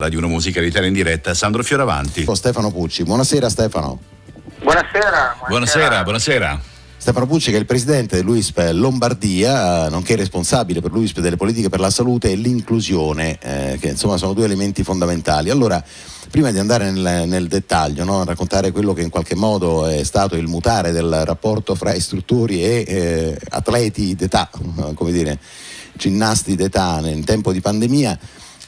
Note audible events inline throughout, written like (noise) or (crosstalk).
Radio 1 Musica Italia in diretta, Sandro Fioravanti. Con Stefano Pucci. Buonasera Stefano. Buonasera. Buonasera, buonasera. buonasera. Stefano Pucci che è il presidente dell'UISP Lombardia, nonché responsabile per l'UISP delle politiche per la salute e l'inclusione, eh, che insomma sono due elementi fondamentali. Allora, prima di andare nel, nel dettaglio, no, raccontare quello che in qualche modo è stato il mutare del rapporto fra istruttori e eh, atleti d'età, (laughs) come dire, ginnasti d'età in tempo di pandemia,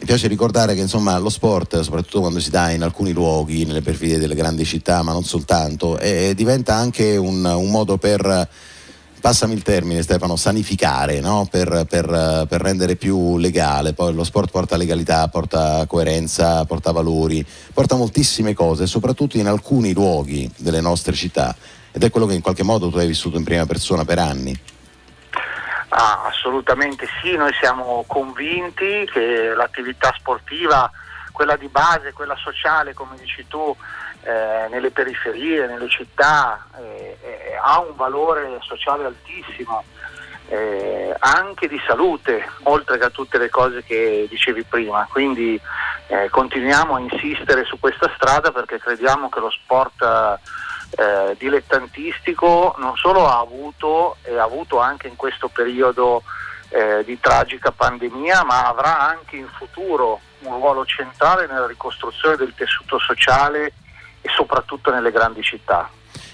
mi piace ricordare che insomma, lo sport, soprattutto quando si dà in alcuni luoghi, nelle perfidie delle grandi città, ma non soltanto, eh, diventa anche un, un, modo per, passami il termine Stefano, sanificare, no? per, per, per, rendere più legale. Poi lo sport porta legalità, porta coerenza, porta valori, porta moltissime cose, soprattutto in alcuni luoghi delle nostre città. Ed è quello che in qualche modo tu hai vissuto in prima persona per anni. Ah, assolutamente sì, noi siamo convinti che l'attività sportiva, quella di base, quella sociale, come dici tu, eh, nelle periferie, nelle città, eh, eh, ha un valore sociale altissimo, eh, anche di salute, oltre che a tutte le cose che dicevi prima. Quindi eh, continuiamo a insistere su questa strada perché crediamo che lo sport eh, dilettantistico non solo ha avuto e ha avuto anche in questo periodo eh, di tragica pandemia, ma avrà anche in futuro un ruolo centrale nella ricostruzione del tessuto sociale e soprattutto nelle grandi città.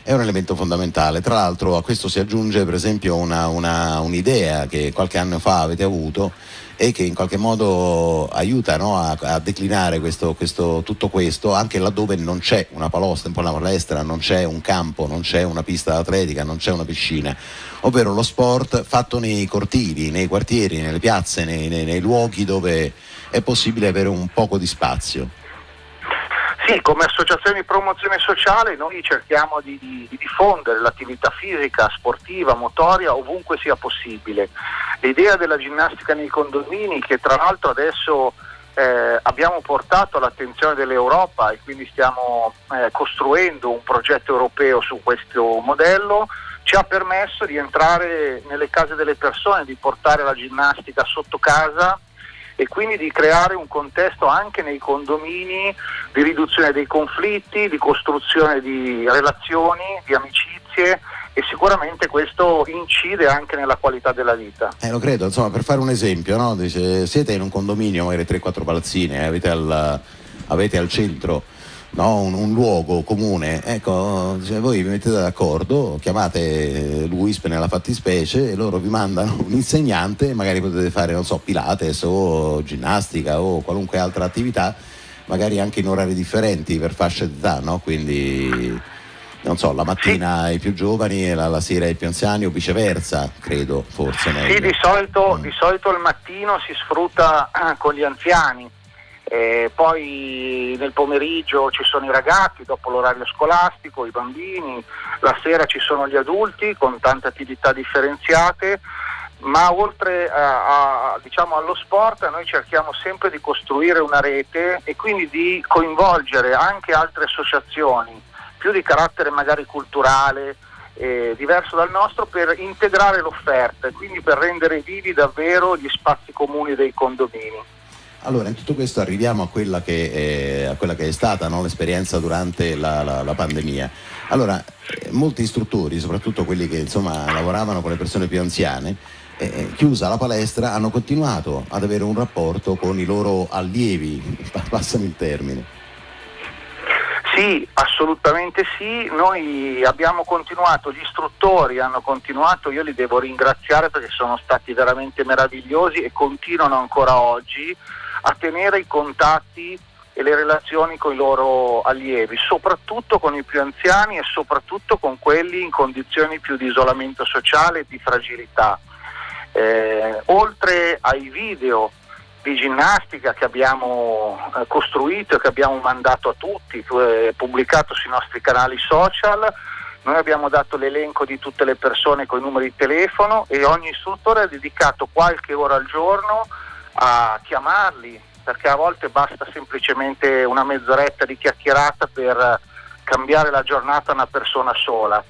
È un elemento fondamentale, tra l'altro a questo si aggiunge per esempio un'idea che qualche anno fa avete avuto e che in qualche modo aiuta no, a, a, declinare questo, questo, tutto questo anche laddove non c'è una palestra, una palestra, non c'è un campo, non c'è una pista atletica, non c'è una piscina, ovvero lo sport fatto nei cortili, nei quartieri, nelle piazze, nei, nei, nei luoghi dove è possibile avere un poco di spazio. Sì, come associazione di promozione sociale noi cerchiamo di, di, di, diffondere l'attività fisica, sportiva, motoria ovunque sia possibile. L'idea della ginnastica nei condomini che tra l'altro adesso eh, abbiamo portato all'attenzione dell'Europa e quindi stiamo eh, costruendo un progetto europeo su questo modello, ci ha permesso di entrare nelle case delle persone, di portare la ginnastica sotto casa e quindi di creare un contesto anche nei condomini di riduzione dei conflitti, di costruzione di relazioni, di amicizie e sicuramente questo incide anche nella qualità della vita. Eh, lo credo, insomma, per fare un esempio, no? Dice, siete in un condominio, magari 3-4 palazzine, avete al, avete al centro no? un, un, luogo comune, ecco, cioè voi vi mettete d'accordo, chiamate l'UISP nella fattispecie e loro vi mandano un insegnante, magari potete fare, non so, Pilates o ginnastica o qualunque altra attività, magari anche in orari differenti per fasce d'età, no? Quindi non so, la mattina sì. i più giovani e la, la, sera i più anziani o viceversa, credo, forse. Sì, di solito, mm. di solito il mattino si sfrutta con gli anziani eh, poi nel pomeriggio ci sono i ragazzi dopo l'orario scolastico, i bambini, la sera ci sono gli adulti con tante attività differenziate, ma oltre a, a, diciamo, allo sport noi cerchiamo sempre di costruire una rete e quindi di coinvolgere anche altre associazioni, più di carattere magari culturale, eh, diverso dal nostro, per integrare l'offerta e quindi per rendere vivi davvero gli spazi comuni dei condomini. Allora, in tutto questo arriviamo a quella che, è, a quella che è stata no, l'esperienza durante la, la, la, pandemia. Allora, eh, molti istruttori, soprattutto quelli che insomma, lavoravano con le persone più anziane, eh, eh chiusa la palestra, hanno continuato ad avere un rapporto con i loro allievi, (laughs) passami il termine. Sì, assolutamente sì, noi abbiamo continuato, gli istruttori hanno continuato, io li devo ringraziare perché sono stati veramente meravigliosi e continuano ancora oggi a tenere i contatti e le relazioni con i loro allievi, soprattutto con i più anziani e soprattutto con quelli in condizioni più di isolamento sociale e di fragilità. Eh, oltre ai video di ginnastica che abbiamo eh, costruito e che abbiamo mandato a tutti, eh, pubblicato sui nostri canali social, noi abbiamo dato l'elenco di tutte le persone con i numeri di telefono e ogni istruttore ha dedicato qualche ora al giorno a chiamarli, perché a volte basta semplicemente una mezz'oretta di chiacchierata per cambiare la giornata a una persona sola.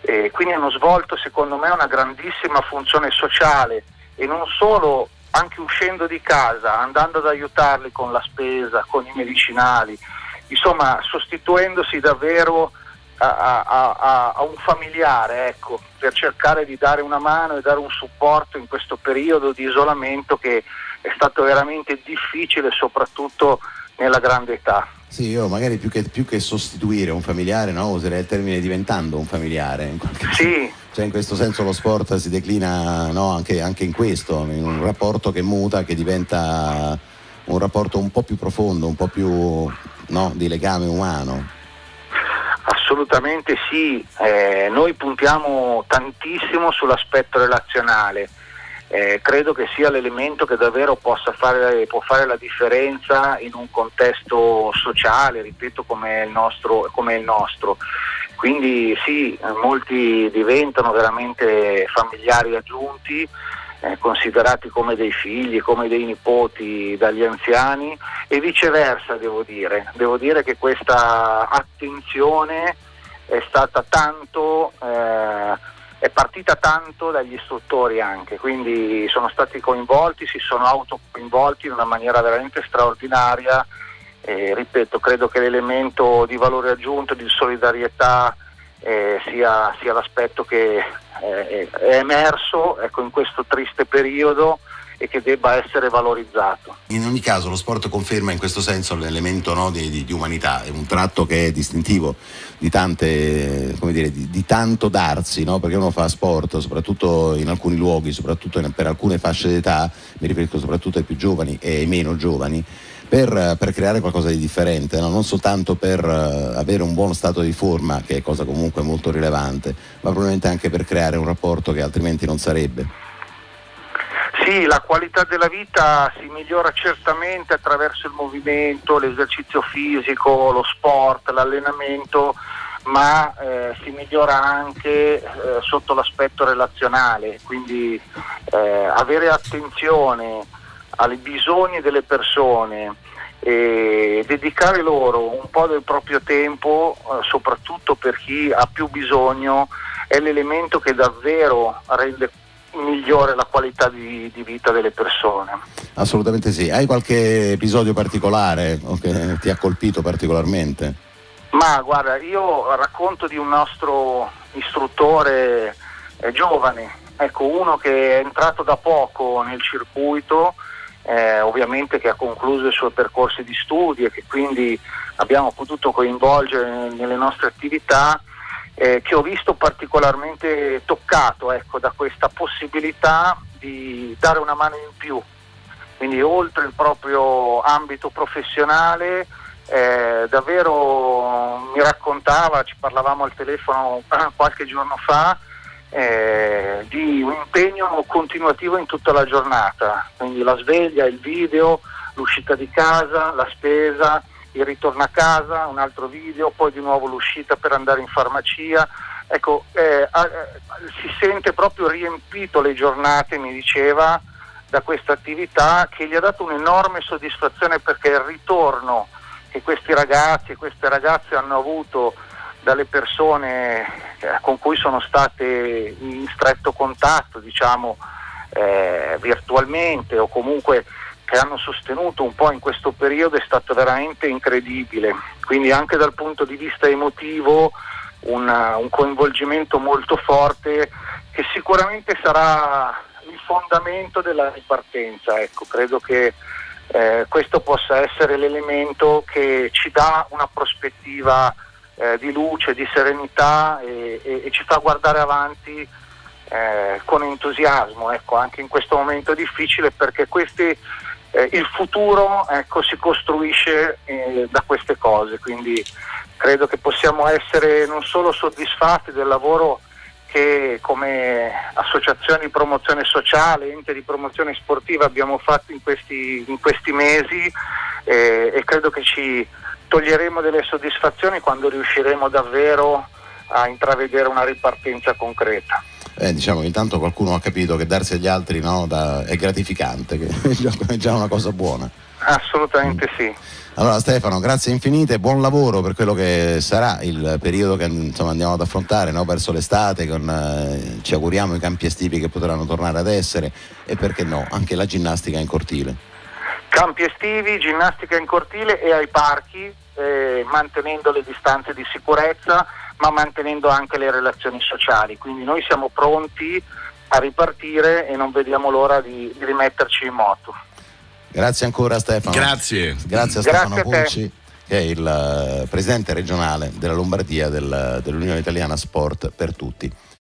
E quindi hanno svolto secondo me una grandissima funzione sociale e non solo anche uscendo di casa, andando ad aiutarli con la spesa, con i medicinali, insomma sostituendosi davvero a, a, a, un familiare, ecco, per cercare di dare una mano e dare un supporto in questo periodo di isolamento che è stato veramente difficile, soprattutto nella grande età. Sì, io magari più che, più che sostituire un familiare, no, userei il termine diventando un familiare. In sì. Cioè in questo senso lo sport si declina no, anche, anche in questo, in un rapporto che muta, che diventa un rapporto un po' più profondo, un po' più no, di legame umano. Assolutamente sì, eh, noi puntiamo tantissimo sull'aspetto relazionale, eh, credo che sia l'elemento che davvero fare, può fare la differenza in un contesto sociale, ripeto, come il nostro. Come il nostro. Quindi sì, molti diventano veramente familiari aggiunti, eh, considerati come dei figli, come dei nipoti dagli anziani e viceversa devo dire. Devo dire che questa attenzione è stata tanto, eh, è partita tanto dagli istruttori anche, quindi sono stati coinvolti, si sono autocoinvolti in una maniera veramente straordinaria. E, ripeto, credo che l'elemento di valore aggiunto, di solidarietà eh, sia, sia, l'aspetto che eh, è emerso ecco, in questo triste periodo e che debba essere valorizzato. In ogni caso lo sport conferma in questo senso l'elemento no, di, di, di, umanità, è un tratto che è distintivo di, tante, dire, di tanto darsi, no? perché uno fa sport soprattutto in alcuni luoghi, soprattutto in, per alcune fasce d'età, mi riferisco soprattutto ai più giovani e ai meno giovani, per, per, creare qualcosa di differente, no? non soltanto per uh, avere un buono stato di forma, che è cosa comunque molto rilevante, ma probabilmente anche per creare un rapporto che altrimenti non sarebbe. La qualità della vita si migliora certamente attraverso il movimento, l'esercizio fisico, lo sport, l'allenamento, ma eh, si migliora anche eh, sotto l'aspetto relazionale, quindi eh, avere attenzione ai bisogni delle persone e dedicare loro un po' del proprio tempo, eh, soprattutto per chi ha più bisogno, è l'elemento che davvero rende migliore la qualità di, di, vita delle persone. Assolutamente sì. Hai qualche episodio particolare che ti ha colpito particolarmente? Ma guarda, io racconto di un nostro istruttore eh, giovane, ecco uno che è entrato da poco nel circuito eh, ovviamente che ha concluso i suoi percorsi di studi e che quindi abbiamo potuto coinvolgere nelle nostre attività, eh, che ho visto particolarmente toccato ecco, da questa possibilità di dare una mano in più, quindi oltre il proprio ambito professionale. Eh, davvero mi raccontava, ci parlavamo al telefono (clears throat) qualche giorno fa, eh, di un impegno continuativo in tutta la giornata, quindi la sveglia, il video, l'uscita di casa, la spesa, il ritorno a casa, un altro video, poi di nuovo l'uscita per andare in farmacia. Ecco, eh, eh, si sente proprio riempito le giornate, mi diceva, da questa attività che gli ha dato un'enorme soddisfazione perché il ritorno che questi ragazzi e queste ragazze hanno avuto dalle persone eh, con cui sono state in stretto contatto, diciamo, eh, virtualmente o comunque che hanno sostenuto un po' in questo periodo è stato veramente incredibile. Quindi anche dal punto di vista emotivo una, un coinvolgimento molto forte che sicuramente sarà il fondamento della ripartenza. Ecco, credo che eh, questo possa essere l'elemento che ci dà una prospettiva eh, di luce, di serenità e, e, e, ci fa guardare avanti eh, con entusiasmo, ecco, anche in questo momento difficile perché questi, eh, il futuro ecco, si costruisce eh, da queste cose, quindi credo che possiamo essere non solo soddisfatti del lavoro che come associazione di promozione sociale, ente di promozione sportiva abbiamo fatto in questi, in questi mesi eh, e credo che ci toglieremo delle soddisfazioni quando riusciremo davvero a intravedere una ripartenza concreta. Eh, diciamo intanto qualcuno ha capito che darsi agli altri no, da, è gratificante, che (laughs) è già, è già una cosa buona. Assolutamente Mm. sì. Allora Stefano, grazie infinite, buon lavoro per quello che sarà il periodo che insomma, andiamo ad affrontare no? verso l'estate, con, eh, ci auguriamo i campi estivi che potranno tornare ad essere e perché no, anche la ginnastica in cortile. Campi estivi, ginnastica in cortile e ai parchi, eh, mantenendo le distanze di sicurezza, ma mantenendo anche le relazioni sociali. Quindi noi siamo pronti a ripartire e non vediamo l'ora di, di rimetterci in moto. Grazie ancora Stefano. Grazie. Grazie a Grazie Stefano a te. Pulci che è il eh, presidente regionale della Lombardia del- dell'Unione Italiana Sport per tutti.